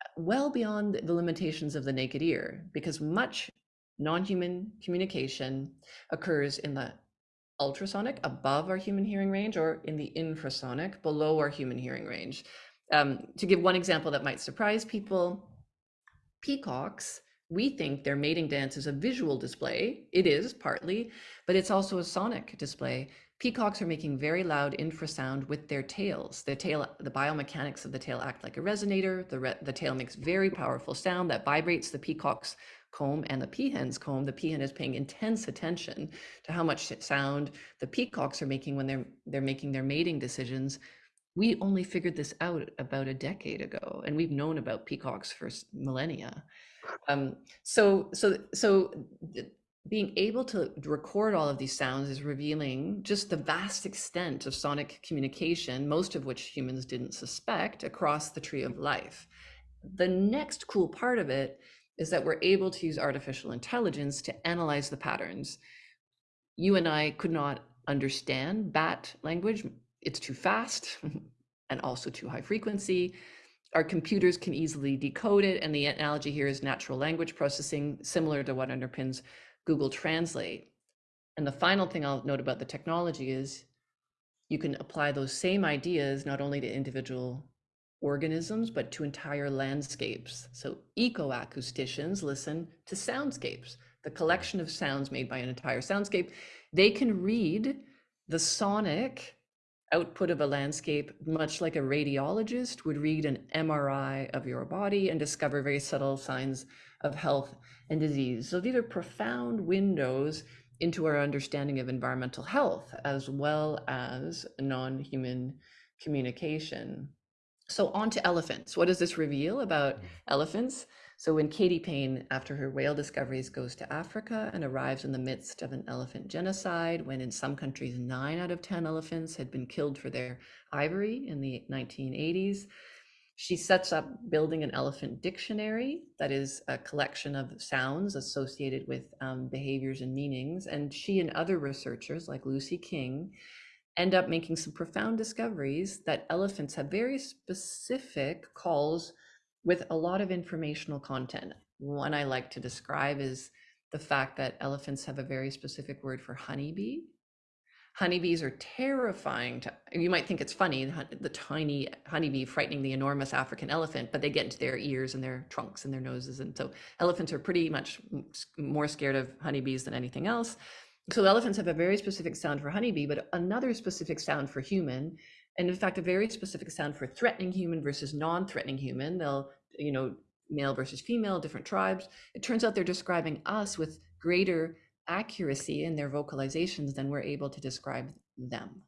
B: uh, well beyond the limitations of the naked ear, because much non-human communication occurs in the ultrasonic above our human hearing range or in the infrasonic below our human hearing range. Um, to give one example that might surprise people, peacocks, we think their mating dance is a visual display. It is partly, but it's also a sonic display. Peacocks are making very loud infrasound with their tails. The tail, the biomechanics of the tail act like a resonator. The, re the tail makes very powerful sound that vibrates the peacock's comb and the peahen's comb, the peahen is paying intense attention to how much sound the peacocks are making when they're they're making their mating decisions. We only figured this out about a decade ago, and we've known about peacocks for millennia. Um, so so so being able to record all of these sounds is revealing just the vast extent of sonic communication, most of which humans didn't suspect across the tree of life. The next cool part of it is that we're able to use artificial intelligence to analyze the patterns. You and I could not understand bat language. It's too fast and also too high frequency. Our computers can easily decode it. And the analogy here is natural language processing, similar to what underpins Google Translate. And the final thing I'll note about the technology is you can apply those same ideas not only to individual organisms, but to entire landscapes. So ecoacousticians listen to soundscapes, the collection of sounds made by an entire soundscape. They can read the sonic output of a landscape, much like a radiologist would read an MRI of your body and discover very subtle signs of health and disease. So these are profound windows into our understanding of environmental health as well as non-human communication. So on to elephants. What does this reveal about mm. elephants? So when Katie Payne, after her whale discoveries, goes to Africa and arrives in the midst of an elephant genocide, when in some countries, nine out of 10 elephants had been killed for their ivory in the 1980s, she sets up building an elephant dictionary that is a collection of sounds associated with um, behaviors and meanings. And she and other researchers like Lucy King end up making some profound discoveries that elephants have very specific calls with a lot of informational content. One I like to describe is the fact that elephants have a very specific word for honeybee. Honeybees are terrifying to, you might think it's funny, the, tiny honeybee frightening the enormous African elephant, but they get into their ears and their trunks and their noses. And so elephants are pretty much more scared of honeybees than anything else. So elephants have a very specific sound for honeybee, but another specific sound for human. And in fact, a very specific sound for threatening human versus non-threatening human. They'll, you know, male versus female, different tribes. It turns out they're describing us with greater accuracy in their vocalizations than we're able to describe them.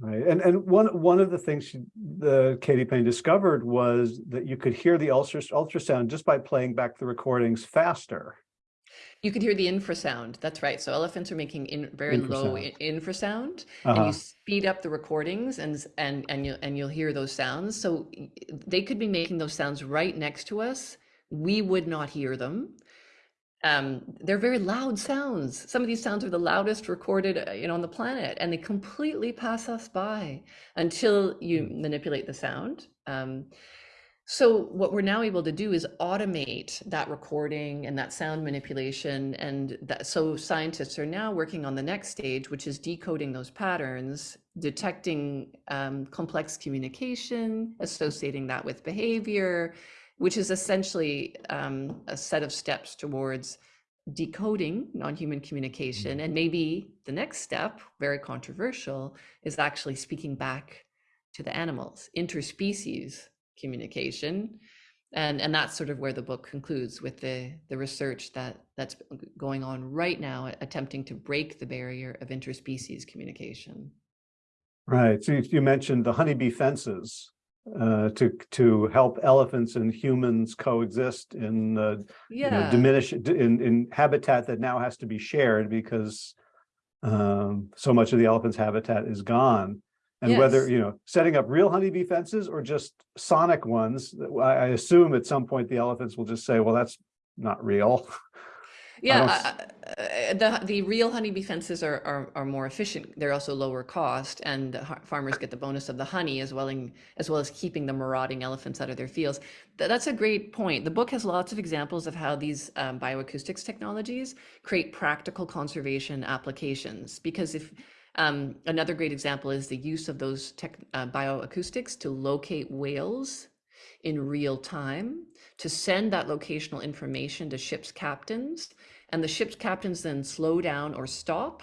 A: Right, and, and one, one of the things she, the Katie Payne discovered was that you could hear the ultra, ultrasound just by playing back the recordings faster.
B: You could hear the infrasound. That's right. So elephants are making in, very low
A: Infrasound.
B: i- infrasound, and
A: Uh-huh.
B: you speed up the recordings, and and and you and you'll hear those sounds. So they could be making those sounds right next to us. We would not hear them. Um, they're very loud sounds. Some of these sounds are the loudest recorded, uh, you know, on the planet, and they completely pass us by until you
A: Mm.
B: manipulate the sound. Um, so what we're now able to do is automate that recording and that sound manipulation. And that, so scientists are now working on the next stage, which is decoding those patterns, detecting um, complex communication, associating that with behavior, which is essentially um, a set of steps towards decoding non-human communication. And maybe the next step, very controversial, is actually speaking back to the animals, interspecies communication. And, and that's sort of where the book concludes with the, the research that that's going on right now, attempting to break the barrier of interspecies communication.
A: Right, so you, you mentioned the honeybee fences uh, to, to help elephants and humans coexist in, uh, you know,
B: Yeah.
A: diminish, in, in habitat that now has to be shared because um, so much of the elephant's habitat is gone. And whether, you know, setting up real honeybee fences or just sonic ones, I, assume at some point the elephants will just say, well, that's not real.
B: Yeah, uh, uh, the the real honeybee fences are, are are more efficient. They're also lower cost, and the farmers get the bonus of the honey as well in, as well as keeping the marauding elephants out of their fields. Th- that's a great point. The book has lots of examples of how these um, bioacoustics technologies create practical conservation applications. Because if um, another great example is the use of those tech, uh, bioacoustics to locate whales in real time to send that locational information to ship's captains and the ship's captains then slow down or stop.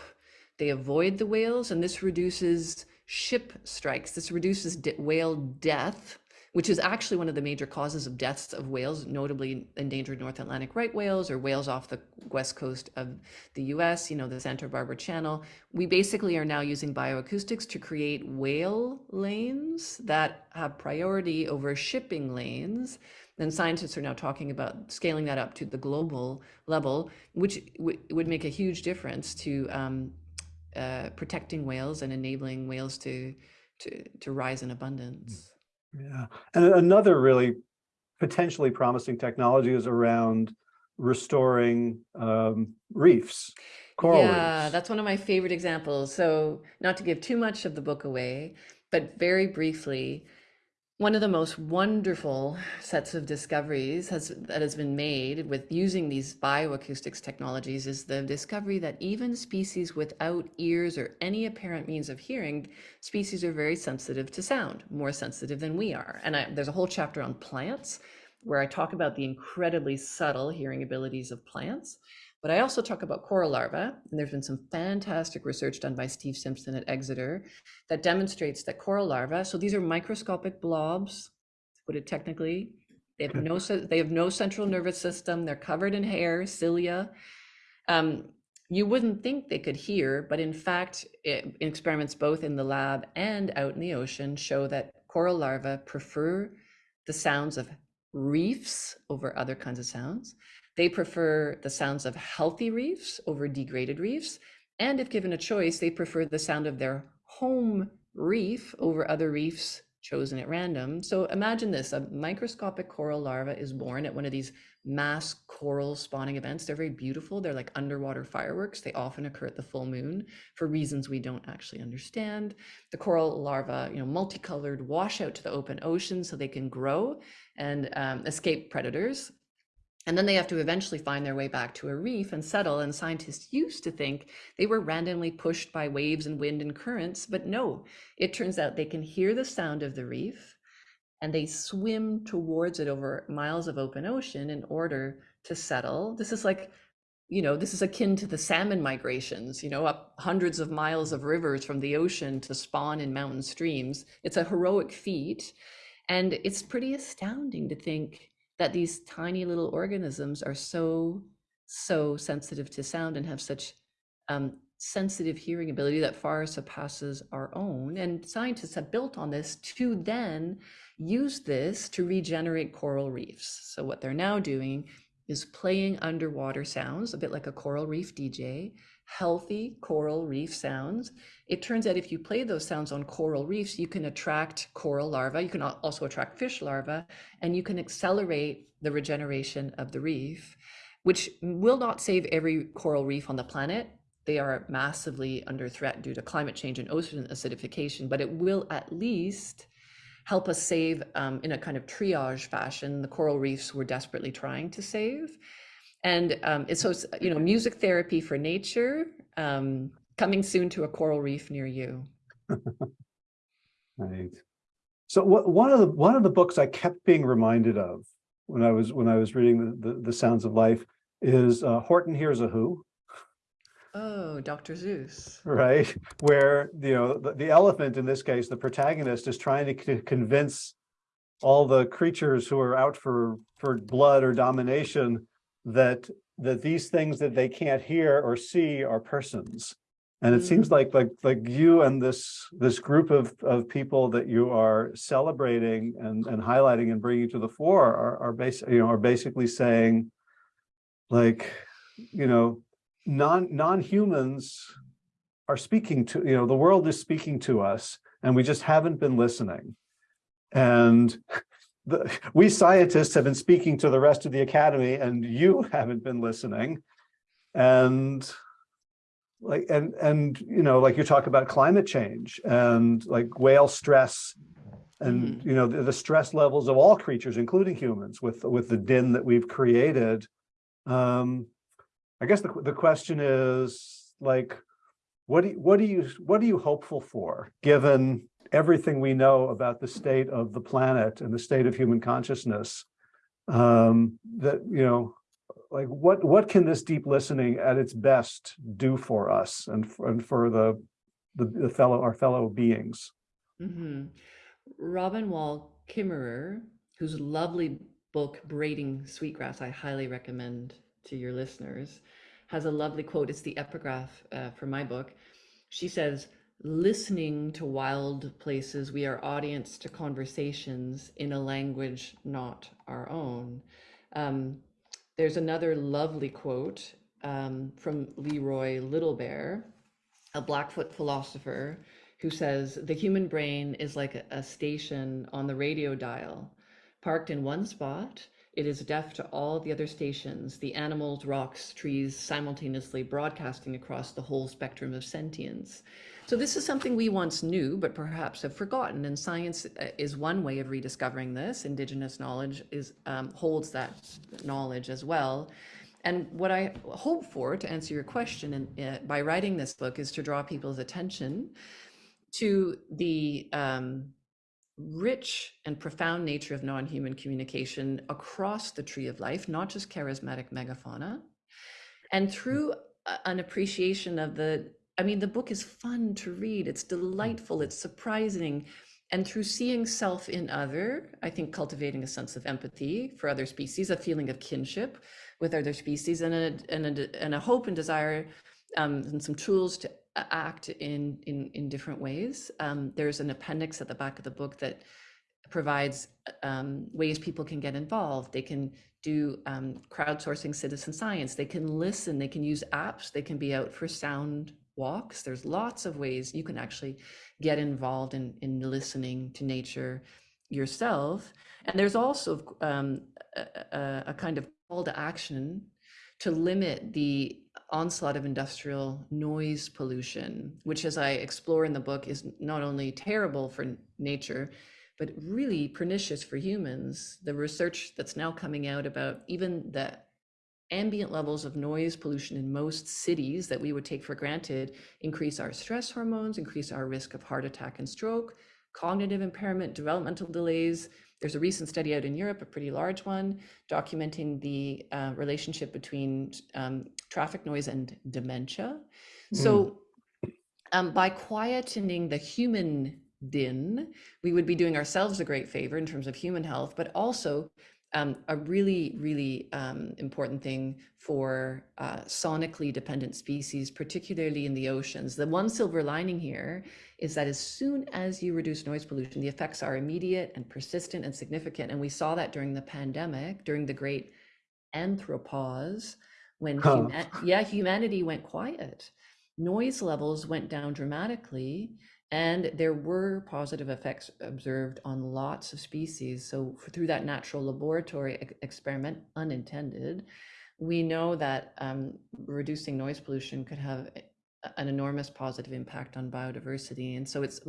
B: They avoid the whales and this reduces ship strikes. This reduces whale death which is actually one of the major causes of deaths of whales notably endangered north atlantic right whales or whales off the west coast of the us you know the santa barbara channel we basically are now using bioacoustics to create whale lanes that have priority over shipping lanes and scientists are now talking about scaling that up to the global level, which would make a huge difference to um, uh, protecting whales and enabling whales to to to rise in abundance.
A: Yeah, and another really potentially promising technology is around restoring um, reefs, coral
B: yeah,
A: reefs.
B: that's one of my favorite examples. So, not to give too much of the book away, but very briefly, one of the most wonderful sets of discoveries has that has been made with using these bioacoustics technologies is the discovery that even species without ears or any apparent means of hearing, species are very sensitive to sound, more sensitive than we are. And I, there's a whole chapter on plants where I talk about the incredibly subtle hearing abilities of plants. But I also talk about coral larvae, and there's been some fantastic research done by Steve Simpson at Exeter that demonstrates that coral larvae, so these are microscopic blobs, to put it technically, they have no, they have no central nervous system, they're covered in hair, cilia. Um, you wouldn't think they could hear, but in fact, it, experiments both in the lab and out in the ocean show that coral larvae prefer the sounds of reefs over other kinds of sounds. They prefer the sounds of healthy reefs over degraded reefs. And if given a choice, they prefer the sound of their home reef over other reefs chosen at random. So imagine this, a microscopic coral larva is born at one of these mass coral spawning events. They're very beautiful. They're like underwater fireworks. They often occur at the full moon for reasons we don't actually understand. The coral larva, you know, multicolored, wash out to the open ocean so they can grow and um, escape predators. And then they have to eventually find their way back to a reef and settle. And scientists used to think they were randomly pushed by waves and wind and currents, but no, it turns out they can hear the sound of the reef and they swim towards it over miles of open ocean in order to settle. This is like, you know, this is akin to the salmon migrations, you know, up hundreds of miles of rivers from the ocean to spawn in mountain streams. It's a heroic feat. And it's pretty astounding to think that these tiny little organisms are so so sensitive to sound and have such um, sensitive hearing ability that far surpasses our own and scientists have built on this to then use this to regenerate coral reefs. So what they're now doing is playing underwater sounds a bit like a coral reef dj healthy coral reef sounds it turns out if you play those sounds on coral reefs, you can attract coral larvae, you can also attract fish larvae, and you can accelerate the regeneration of the reef, which will not save every coral reef on the planet. They are massively under threat due to climate change and ocean acidification, but it will at least help us save um, in a kind of triage fashion the coral reefs we're desperately trying to save. And um, it's so, you know, music therapy for nature, um, coming soon to a coral reef near you.
A: Right. So what, one of the, one of the books I kept being reminded of when I was, when I was reading the, the, the Sounds of Life is uh, Horton Hears a Who.
B: Oh, Dr. Seuss.
A: Right, where, you know, the, the elephant in this case, the protagonist is trying to convince all the creatures who are out for, for blood or domination that, that these things that they can't hear or see are persons. And it seems mm. like like like you and this this group of of people that you are celebrating and and highlighting and bringing to the fore are are basic you know are basically saying like you know non non-humans are speaking to you know the world is speaking to us and we just haven't been listening and the, we scientists have been speaking to the rest of the academy and you haven't been listening. And like and and you know like you talk about climate change and like whale stress and you know the, the stress levels of all creatures including humans with with the din that we've created. Um i guess the, the question is like what do you, what do you what are you hopeful for given everything we know about the state of the planet and the state of human consciousness um that you know like what what can this deep listening at its best do for us and for, and for the, the the fellow our fellow beings
B: hmm Robin Wall Kimmerer, whose lovely book Braiding Sweetgrass I highly recommend to your listeners, has a lovely quote. It's the epigraph uh, for my book. She says, "Listening to wild places, we are audience to conversations in a language not our own." Um, there's another lovely quote um, from Leroy Little Bear, a Blackfoot philosopher, who says the human brain is like a, a station on the radio dial. Parked in one spot, it is deaf to all the other stations, the animals, rocks, trees, simultaneously broadcasting across the whole spectrum of sentience. So this is something we once knew, but perhaps have forgotten. And science uh, is one way of rediscovering this. Indigenous knowledge is um, holds that knowledge as well. And what I hope for, to answer your question, uh, by writing this book, is to draw people's attention to the um, rich and profound nature of non-human communication across the tree of life, not just charismatic megafauna, and through an appreciation of the I mean, the book is fun to read. It's delightful. It's surprising. And through seeing self in other, I think cultivating a sense of empathy for other species, a feeling of kinship with other species, and a, and a, and a hope and desire um, and some tools to act in, in, in different ways. Um, there's an appendix at the back of the book that provides um, ways people can get involved. They can do um, crowdsourcing citizen science. They can listen. They can use apps. They can be out for sound walks. There's lots of ways you can actually get involved in, in listening to nature yourself. And there's also um, a, a, kind of call to action to limit the onslaught of industrial noise pollution, which as I explore in the book is not only terrible for nature, but really pernicious for humans. The research that's now coming out about even the ambient levels of noise pollution in most cities that we would take for granted increase our stress hormones, increase our risk of heart attack and stroke, cognitive impairment, developmental delays. There's a recent study out in Europe, a pretty large one, documenting the uh, relationship between um, traffic noise and dementia. So um, by quietening the human din, we would be doing ourselves a great favor in terms of human health, but also um, a really, really um, important thing for uh, sonically dependent species, particularly in the oceans. The one silver lining here is that as soon as you reduce noise pollution, the effects are immediate and persistent and significant. And we saw that during the pandemic, during the great anthropause, when huma- yeah, humanity went quiet. Noise levels went down dramatically, and there were positive effects observed on lots of species. So through that natural laboratory ex- experiment, unintended, we know that um, reducing noise pollution could have an enormous positive impact on biodiversity. And so it's,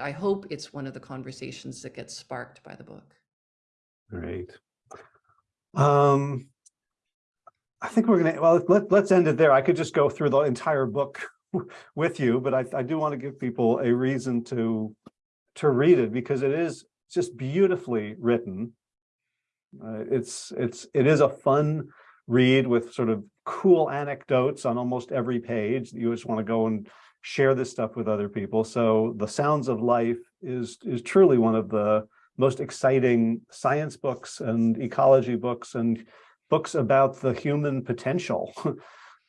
B: I hope it's one of the conversations that gets sparked by the book.
A: Great. Um, I think we're gonna, well, let, let's end it there. I could just go through the entire book with you, but I, I do want to give people a reason to, to read it because it is just beautifully written. Uh, it's, it's, it is a fun read with sort of cool anecdotes on almost every page. You just want to go and share this stuff with other people. So The Sounds of Life is, is truly one of the most exciting science books and ecology books and books about the human potential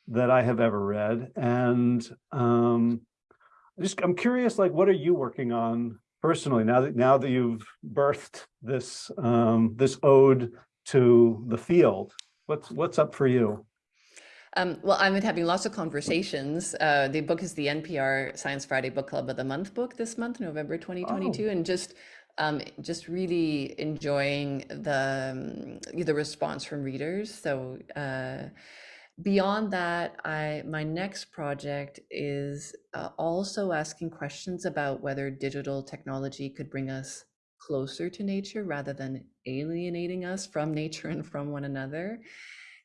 A: that I have ever read. And um, just I'm curious, like, what are you working on personally now that now that you've birthed this um, this ode to the field? What's what's up for you?
B: Um, well, I've been having lots of conversations. Uh, the book is the NPR Science Friday Book Club of the Month book this month, November 2022, and just um, just really enjoying the um, the response from readers. So uh, beyond that, I my next project is uh, also asking questions about whether digital technology could bring us closer to nature rather than alienating us from nature and from one another.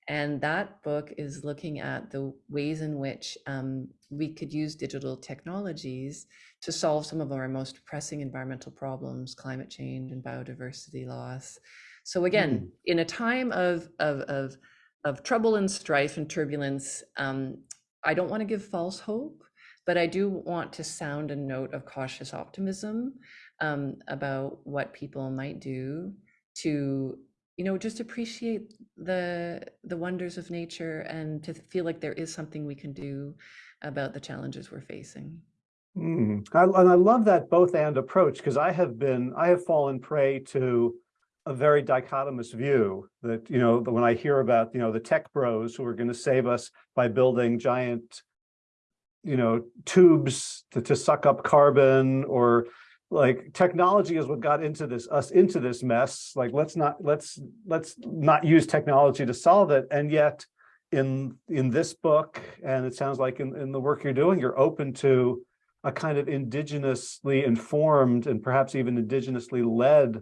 B: And that book is looking at the ways in which um, we could use digital technologies to solve some of our most pressing environmental problems, climate change and biodiversity loss. So again, in a time of, of, of, of trouble and strife and turbulence, um, I don't want to give false hope, but I do want to sound a note of cautious optimism um, about what people might do to you know just appreciate the the wonders of nature and to feel like there is something we can do about the challenges we're facing.
A: Mm, I, and I love that both and approach because I have been, I have fallen prey to a very dichotomous view that, you know, when I hear about, you know, the tech bros who are going to save us by building giant, you know, tubes to, to suck up carbon or like technology is what got into this, us into this mess. Like, let's not, let's, let's not use technology to solve it. And yet in, in this book, and it sounds like in, in the work you're doing, you're open to a kind of indigenously informed and perhaps even indigenously led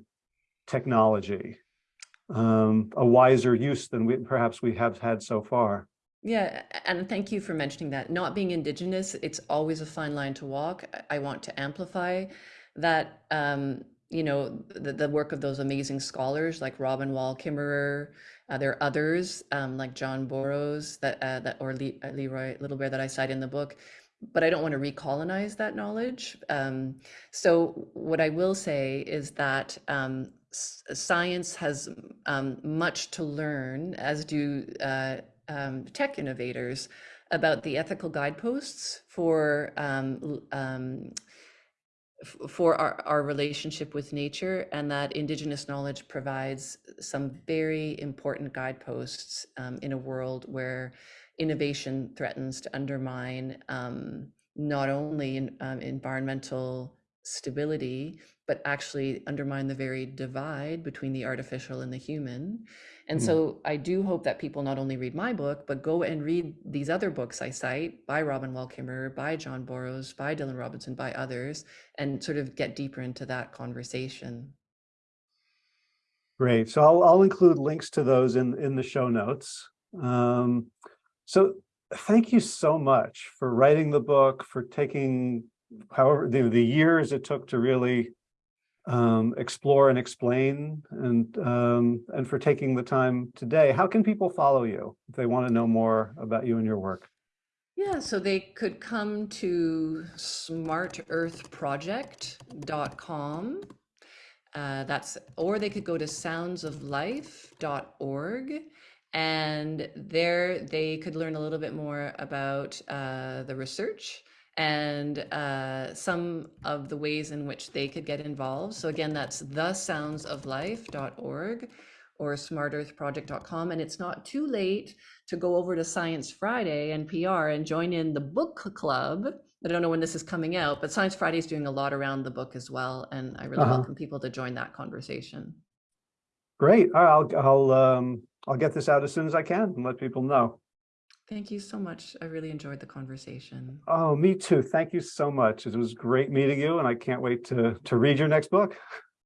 A: technology, um, a wiser use than we perhaps we have had so far.
B: yeah and thank you for mentioning that not being indigenous it's always a fine line to walk i want to amplify that um, you know the, the work of those amazing scholars like robin wall kimmerer uh, there are others um, like john borrows that uh, that or Le- uh, leroy little bear that i cite in the book but I don't want to recolonize that knowledge. Um, so what I will say is that um, science has um, much to learn, as do uh, um, tech innovators, about the ethical guideposts for um, um, for our, our relationship with nature and that indigenous knowledge provides some very important guideposts um, in a world where innovation threatens to undermine not only in, environmental stability, but actually undermine the very divide between the artificial and the human. And
A: Mm.
B: so I do hope that people not only read my book, but go and read these other books I cite by Robin Wall Kimmerer, by John Borrows, by Dylan Robinson, by others, and sort of get deeper into that conversation.
A: Great. So I'll, I'll include links to those in, in the show notes. Um, so thank you so much for writing the book, for taking however, the, the years it took to really um, explore and explain and, um, and for taking the time today. How can people follow you if they want to know more about you and your work?
B: Yeah, so they could come to smartearthproject.com. Uh, that's, or they could go to soundsoflife.org. And there they could learn a little bit more about uh, the research and uh, some of the ways in which they could get involved. So again, that's thesoundsoflife.org or smartearthproject.com. And it's not too late to go over to Science Friday NPR and join in the book club. I don't know when this is coming out, but Science Friday is doing a lot around the book as well. And I really
A: Uh-huh.
B: welcome people to join that conversation.
A: Great. I'll, I'll, um, I'll get this out as soon as I can and let people know.
B: Thank you so much. I really enjoyed the conversation.
A: Oh, me too. Thank you so much. It was great meeting you and I can't wait to, to read your next book.